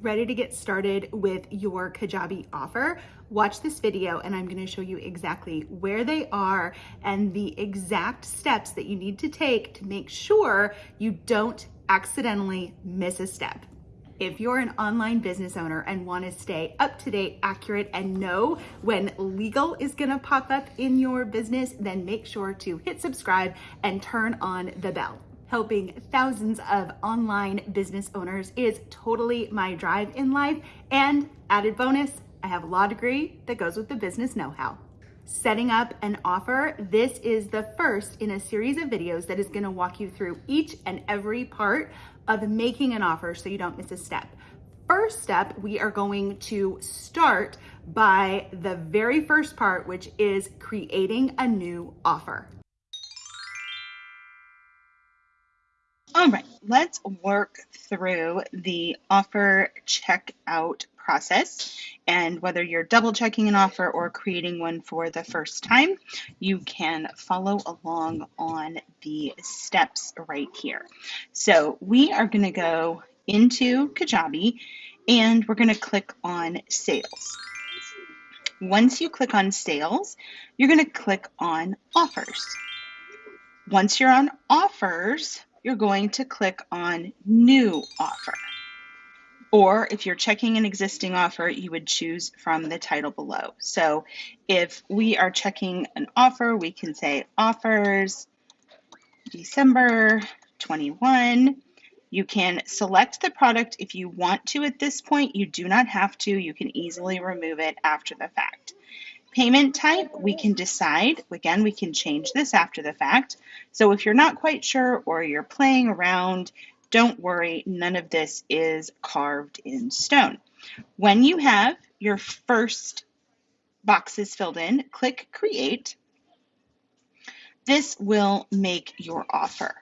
Ready to get started with your Kajabi offer? Watch this video and I'm gonna show you exactly where they are and the exact steps that you need to take to make sure you don't accidentally miss a step. If you're an online business owner and want to stay up to date, accurate, and know when legal is going to pop up in your business, then make sure to hit subscribe and turn on the bell. Helping thousands of online business owners is totally my drive in life. And added bonus, I have a law degree that goes with the business know how setting up an offer. This is the first in a series of videos that is gonna walk you through each and every part of making an offer so you don't miss a step. First step, we are going to start by the very first part, which is creating a new offer. All right, let's work through the offer checkout process. And whether you're double checking an offer or creating one for the first time, you can follow along on the steps right here. So we are going to go into Kajabi and we're going to click on sales. Once you click on sales, you're going to click on offers. Once you're on offers, you're going to click on new offer. Or if you're checking an existing offer, you would choose from the title below. So if we are checking an offer, we can say offers December 21. You can select the product if you want to at this point. You do not have to. You can easily remove it after the fact. Payment type, we can decide. Again, we can change this after the fact. So if you're not quite sure or you're playing around, don't worry, none of this is carved in stone. When you have your first boxes filled in, click Create. This will make your offer.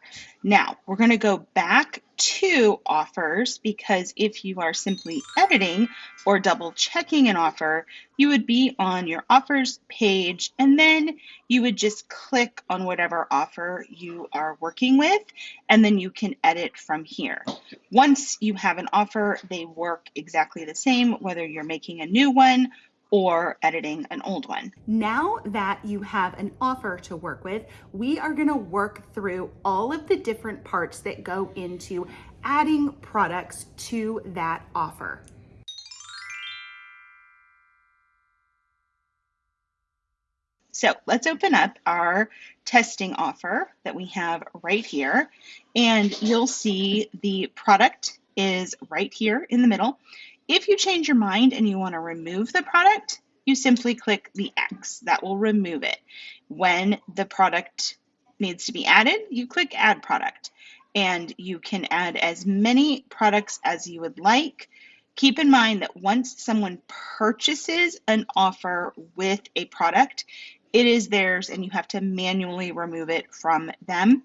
Now, we're going to go back to offers because if you are simply editing or double checking an offer, you would be on your offers page and then you would just click on whatever offer you are working with and then you can edit from here. Once you have an offer, they work exactly the same whether you're making a new one or editing an old one. Now that you have an offer to work with, we are gonna work through all of the different parts that go into adding products to that offer. So let's open up our testing offer that we have right here. And you'll see the product is right here in the middle. If you change your mind and you want to remove the product, you simply click the X. That will remove it. When the product needs to be added, you click Add Product. And you can add as many products as you would like. Keep in mind that once someone purchases an offer with a product, it is theirs and you have to manually remove it from them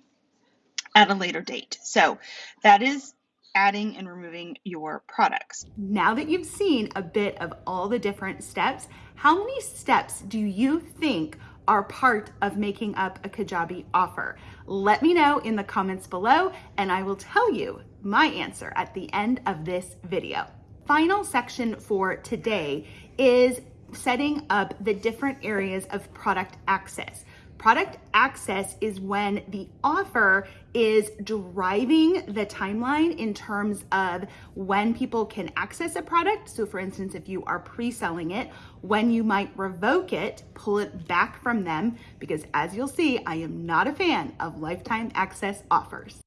at a later date. So that is adding and removing your products. Now that you've seen a bit of all the different steps, how many steps do you think are part of making up a Kajabi offer? Let me know in the comments below and I will tell you my answer at the end of this video. Final section for today is setting up the different areas of product access. Product access is when the offer is driving the timeline in terms of when people can access a product. So for instance, if you are pre-selling it, when you might revoke it, pull it back from them, because as you'll see, I am not a fan of lifetime access offers.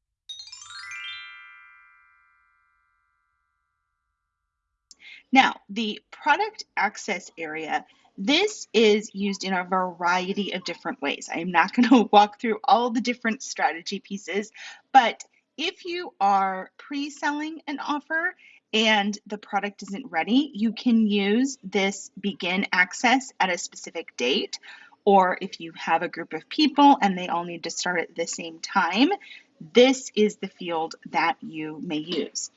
Now, the product access area this is used in a variety of different ways. I am not going to walk through all the different strategy pieces, but if you are pre-selling an offer and the product isn't ready, you can use this begin access at a specific date. Or if you have a group of people and they all need to start at the same time, this is the field that you may use.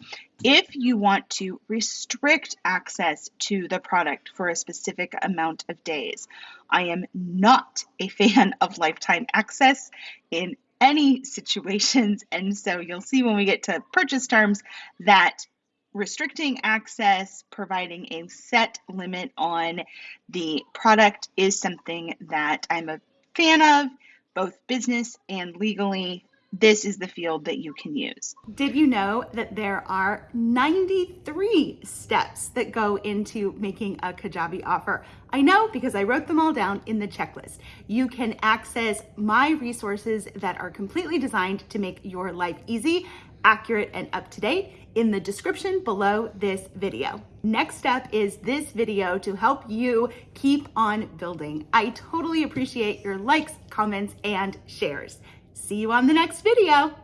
If you want to restrict access to the product for a specific amount of days, I am not a fan of lifetime access in any situations. And so you'll see when we get to purchase terms that restricting access, providing a set limit on the product is something that I'm a fan of, both business and legally. This is the field that you can use. Did you know that there are 93 steps that go into making a Kajabi offer? I know because I wrote them all down in the checklist. You can access my resources that are completely designed to make your life easy, accurate, and up to date in the description below this video. Next step is this video to help you keep on building. I totally appreciate your likes, comments, and shares. See you on the next video.